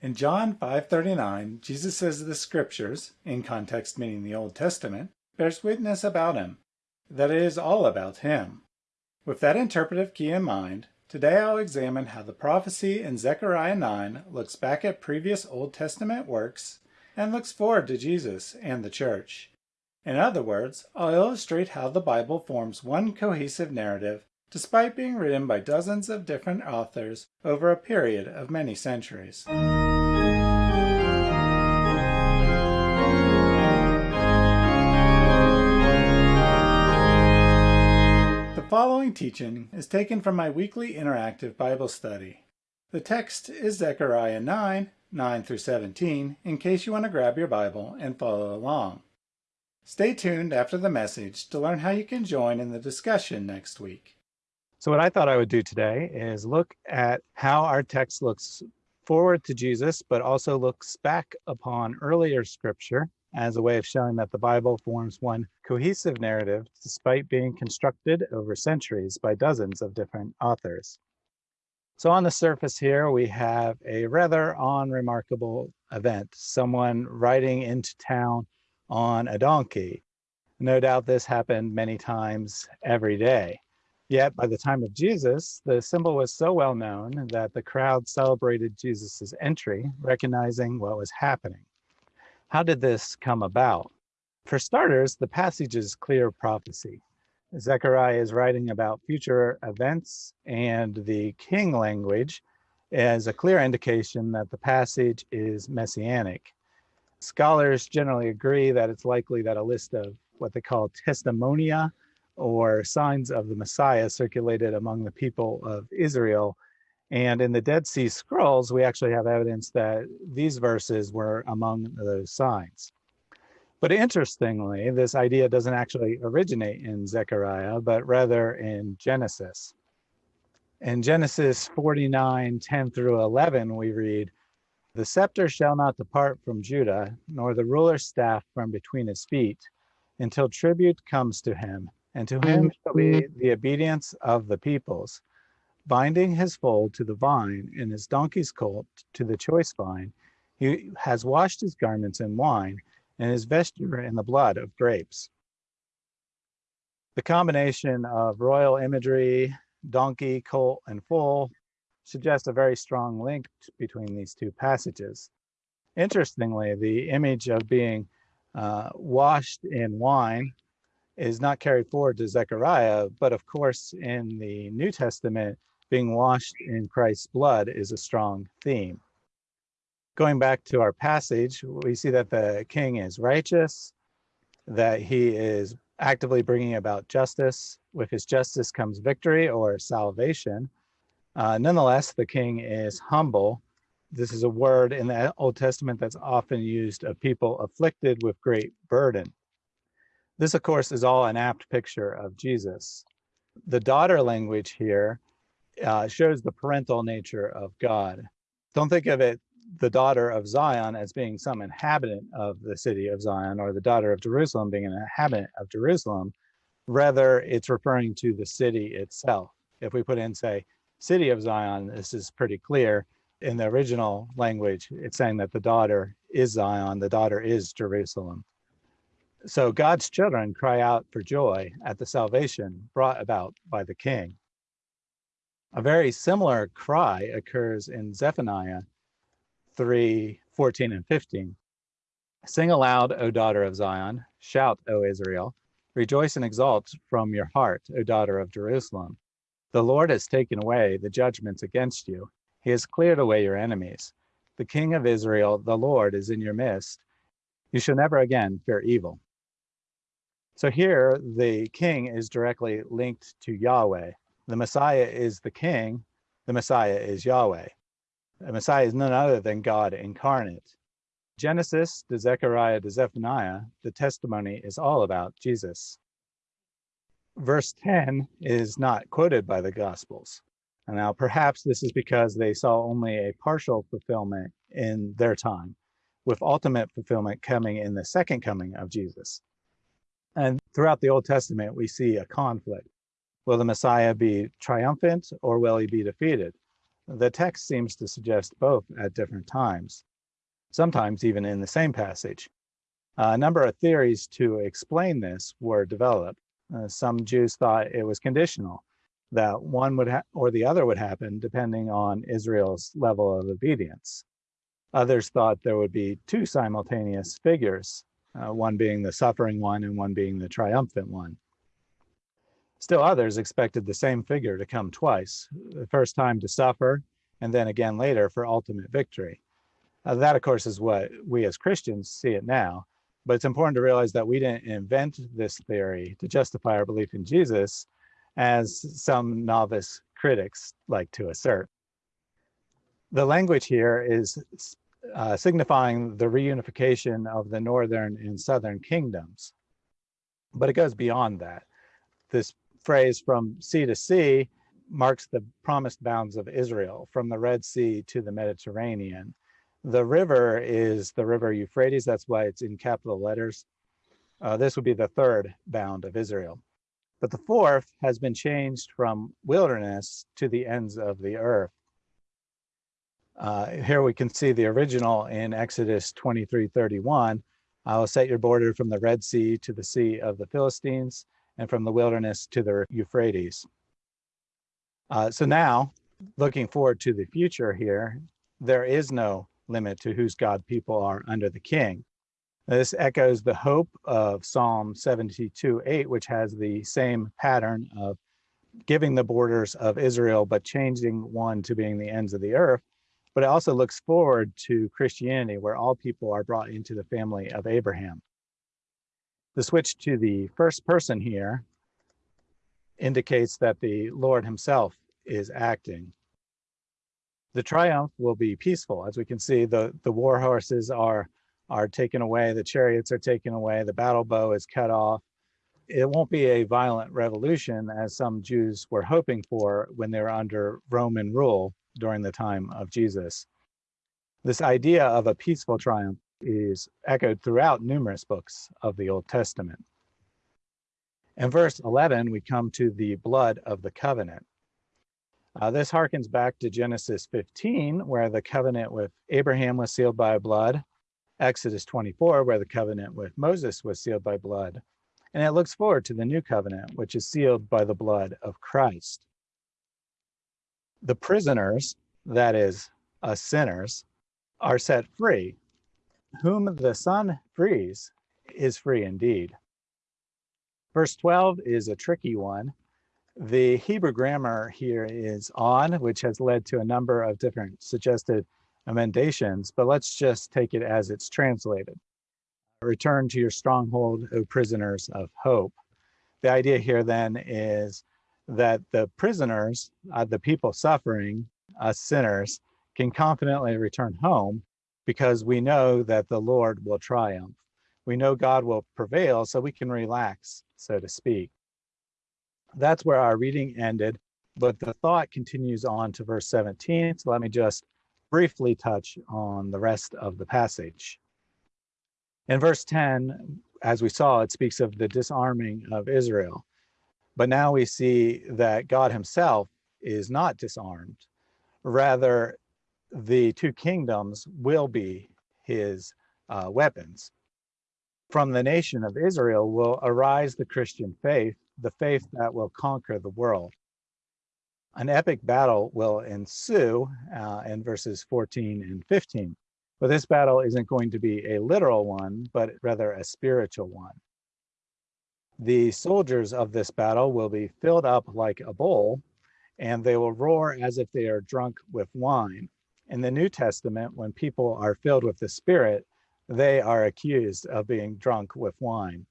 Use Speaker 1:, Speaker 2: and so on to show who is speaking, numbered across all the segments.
Speaker 1: In John 5:39, Jesus says the scriptures, in context meaning the Old Testament, bears witness about him, that it is all about him. With that interpretive key in mind, today I'll examine how the prophecy in Zechariah 9 looks back at previous Old Testament works and looks forward to Jesus and the church. In other words, I'll illustrate how the Bible forms one cohesive narrative despite being written by dozens of different authors over a period of many centuries. Following teaching is taken from my weekly interactive Bible study. The text is Zechariah 9, 9 through 17, in case you want to grab your Bible and follow along. Stay tuned after the message to learn how you can join in the discussion next week.
Speaker 2: So what I thought I would do today is look at how our text looks forward to Jesus, but also looks back upon earlier scripture as a way of showing that the Bible forms one cohesive narrative despite being constructed over centuries by dozens of different authors. So on the surface here, we have a rather unremarkable event, someone riding into town on a donkey. No doubt this happened many times every day. Yet by the time of Jesus, the symbol was so well known that the crowd celebrated Jesus' entry, recognizing what was happening. How did this come about? For starters, the passage is clear prophecy. Zechariah is writing about future events, and the king language is a clear indication that the passage is messianic. Scholars generally agree that it's likely that a list of what they call testimonia or signs of the Messiah circulated among the people of Israel. And in the Dead Sea Scrolls, we actually have evidence that these verses were among those signs. But interestingly, this idea doesn't actually originate in Zechariah, but rather in Genesis. In Genesis 49, 10 through 11, we read, The scepter shall not depart from Judah, nor the ruler's staff from between his feet, until tribute comes to him and to him shall be the obedience of the peoples, binding his foal to the vine and his donkey's colt to the choice vine. He has washed his garments in wine and his vesture in the blood of grapes. The combination of royal imagery, donkey, colt, and foal suggests a very strong link between these two passages. Interestingly, the image of being uh, washed in wine is not carried forward to Zechariah, but of course, in the New Testament, being washed in Christ's blood is a strong theme. Going back to our passage, we see that the king is righteous, that he is actively bringing about justice. With his justice comes victory or salvation. Uh, nonetheless, the king is humble. This is a word in the Old Testament that's often used of people afflicted with great burden. This, of course, is all an apt picture of Jesus. The daughter language here uh, shows the parental nature of God. Don't think of it, the daughter of Zion, as being some inhabitant of the city of Zion or the daughter of Jerusalem being an inhabitant of Jerusalem. Rather, it's referring to the city itself. If we put in, say, city of Zion, this is pretty clear. In the original language, it's saying that the daughter is Zion, the daughter is Jerusalem. So God's children cry out for joy at the salvation brought about by the king. A very similar cry occurs in Zephaniah 3 14 and 15. Sing aloud, O daughter of Zion, shout, O Israel, rejoice and exult from your heart, O daughter of Jerusalem. The Lord has taken away the judgments against you, he has cleared away your enemies. The King of Israel, the Lord, is in your midst. You shall never again fear evil. So here, the king is directly linked to Yahweh. The Messiah is the king, the Messiah is Yahweh. The Messiah is none other than God incarnate. Genesis to Zechariah to Zephaniah, the testimony is all about Jesus. Verse 10 is not quoted by the Gospels. And now, perhaps this is because they saw only a partial fulfillment in their time, with ultimate fulfillment coming in the second coming of Jesus. And throughout the Old Testament, we see a conflict. Will the Messiah be triumphant or will he be defeated? The text seems to suggest both at different times, sometimes even in the same passage. A number of theories to explain this were developed. Uh, some Jews thought it was conditional, that one would or the other would happen depending on Israel's level of obedience. Others thought there would be two simultaneous figures, uh, one being the suffering one and one being the triumphant one. Still others expected the same figure to come twice, the first time to suffer, and then again later for ultimate victory. Uh, that, of course, is what we as Christians see it now. But it's important to realize that we didn't invent this theory to justify our belief in Jesus, as some novice critics like to assert. The language here is uh, signifying the reunification of the northern and southern kingdoms. But it goes beyond that. This phrase from sea to sea marks the promised bounds of Israel from the Red Sea to the Mediterranean. The river is the river Euphrates, that's why it's in capital letters. Uh, this would be the third bound of Israel. But the fourth has been changed from wilderness to the ends of the earth. Uh, here we can see the original in Exodus 23 31. I will set your border from the Red Sea to the Sea of the Philistines and from the wilderness to the Euphrates. Uh, so now, looking forward to the future here, there is no limit to whose God people are under the king. This echoes the hope of Psalm 72 8, which has the same pattern of giving the borders of Israel, but changing one to being the ends of the earth. But it also looks forward to Christianity, where all people are brought into the family of Abraham. The switch to the first person here indicates that the Lord himself is acting. The triumph will be peaceful. As we can see, the, the war horses are are taken away, the chariots are taken away, the battle bow is cut off. It won't be a violent revolution as some Jews were hoping for when they were under Roman rule during the time of Jesus. This idea of a peaceful triumph is echoed throughout numerous books of the Old Testament. In verse 11, we come to the blood of the covenant. Uh, this harkens back to Genesis 15, where the covenant with Abraham was sealed by blood, Exodus 24, where the covenant with Moses was sealed by blood. And it looks forward to the new covenant, which is sealed by the blood of Christ. The prisoners, that is, us sinners, are set free. Whom the Son frees is free indeed. Verse 12 is a tricky one. The Hebrew grammar here is on, which has led to a number of different suggested emendations, but let's just take it as it's translated. Return to your stronghold, O prisoners of hope. The idea here then is that the prisoners, uh, the people suffering, us sinners, can confidently return home because we know that the Lord will triumph. We know God will prevail, so we can relax, so to speak. That's where our reading ended, but the thought continues on to verse 17. So let me just briefly touch on the rest of the passage. In verse 10, as we saw, it speaks of the disarming of Israel. But now we see that God himself is not disarmed. Rather, the two kingdoms will be his uh, weapons. From the nation of Israel will arise the Christian faith, the faith that will conquer the world an epic battle will ensue uh, in verses 14 and 15. But this battle isn't going to be a literal one, but rather a spiritual one. The soldiers of this battle will be filled up like a bowl, and they will roar as if they are drunk with wine. In the New Testament, when people are filled with the Spirit, they are accused of being drunk with wine.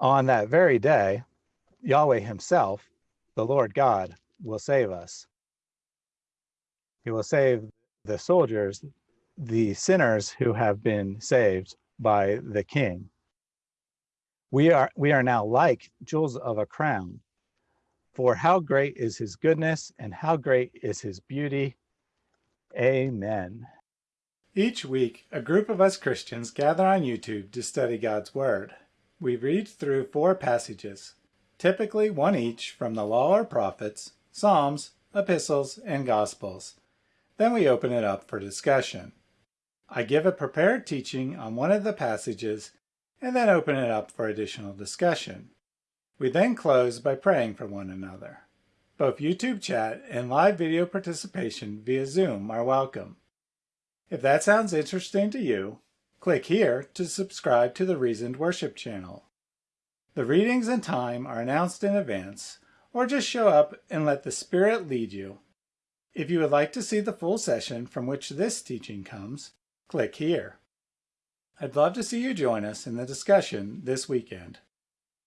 Speaker 2: On that very day, Yahweh himself the Lord God will save us. He will save the soldiers, the sinners who have been saved by the king. We are, we are now like jewels of a crown. For how great is his goodness and how great is his beauty. Amen.
Speaker 1: Each week, a group of us Christians gather on YouTube to study God's Word. We read through four passages typically one each from the Law or Prophets, Psalms, epistles, and gospels. Then we open it up for discussion. I give a prepared teaching on one of the passages and then open it up for additional discussion. We then close by praying for one another. Both YouTube chat and live video participation via Zoom are welcome. If that sounds interesting to you, click here to subscribe to the Reasoned Worship channel. The readings and time are announced in advance, or just show up and let the Spirit lead you. If you would like to see the full session from which this teaching comes, click here. I'd love to see you join us in the discussion this weekend.